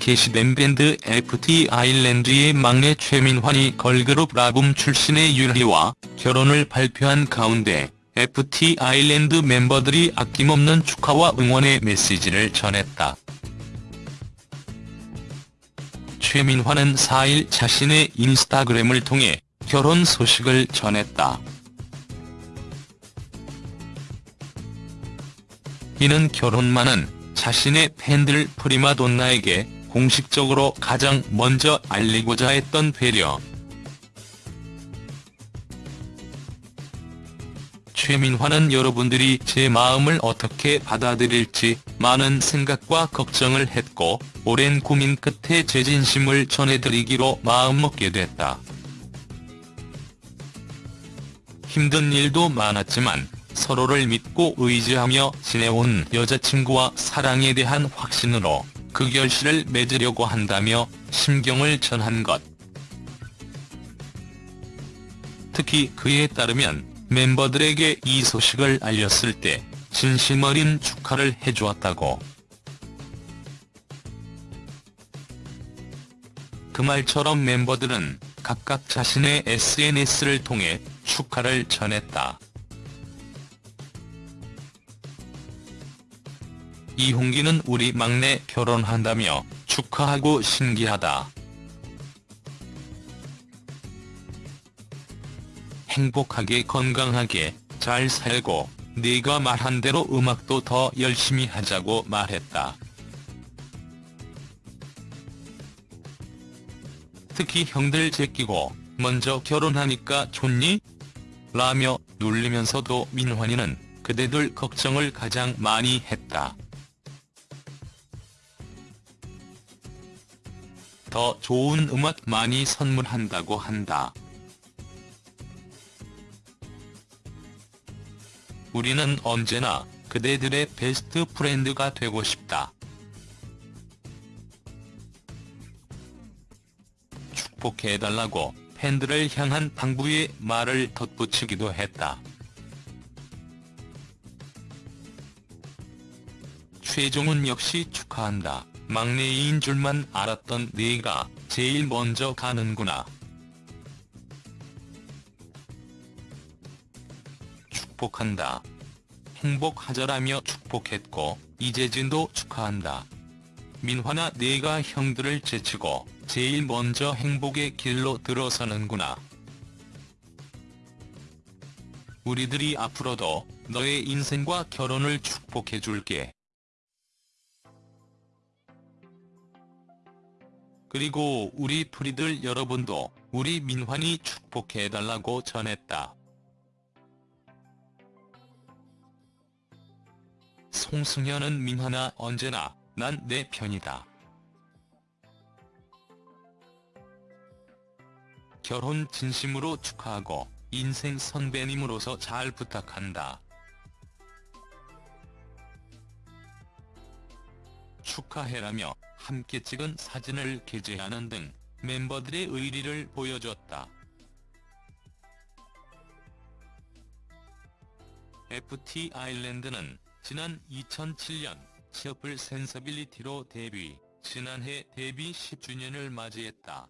게시된 밴드 FT 아일랜드의 막내 최민환이 걸그룹 라붐 출신의 유희와 결혼을 발표한 가운데 FT 아일랜드 멤버들이 아낌없는 축하와 응원의 메시지를 전했다. 최민환은 4일 자신의 인스타그램을 통해 결혼 소식을 전했다. 이는 결혼만은 자신의 팬들 프리마돈나에게 공식적으로 가장 먼저 알리고자 했던 배려. 최민화는 여러분들이 제 마음을 어떻게 받아들일지 많은 생각과 걱정을 했고 오랜 고민 끝에 제 진심을 전해드리기로 마음먹게 됐다. 힘든 일도 많았지만 서로를 믿고 의지하며 지내온 여자친구와 사랑에 대한 확신으로 그 결실을 맺으려고 한다며 심경을 전한 것. 특히 그에 따르면 멤버들에게 이 소식을 알렸을 때 진심 어린 축하를 해주었다고. 그 말처럼 멤버들은 각각 자신의 SNS를 통해 축하를 전했다. 이홍기는 우리 막내 결혼한다며 축하하고 신기하다. 행복하게 건강하게 잘 살고 네가 말한 대로 음악도 더 열심히 하자고 말했다. 특히 형들 제끼고 먼저 결혼하니까 좋니? 라며 놀리면서도 민환이는 그대들 걱정을 가장 많이 했다. 더 좋은 음악 많이 선물한다고 한다. 우리는 언제나 그대들의 best friend가 되고 싶다. 축복해달라고 팬들을 향한 당부의 말을 덧붙이기도 했다. 최종훈 역시 축하한다. 막내인 줄만 알았던 네가 제일 먼저 가는구나. 축복한다. 행복하자라며 축복했고 이재진도 축하한다. 민화나 네가 형들을 제치고 제일 먼저 행복의 길로 들어서는구나. 우리들이 앞으로도 너의 인생과 결혼을 축복해줄게. 그리고 우리 프리들 여러분도 우리 민환이 축복해달라고 전했다. 송승현은 민환아 언제나 난 내 편이다. 결혼 진심으로 축하하고 인생 선배님으로서 잘 부탁한다. 축하해라며 함께 찍은 사진을 게재하는 등 멤버들의 의리를 보여줬다. FT 아일랜드는 지난 2007년 셔플 센서빌리티로 데뷔, 지난해 데뷔 10주년을 맞이했다.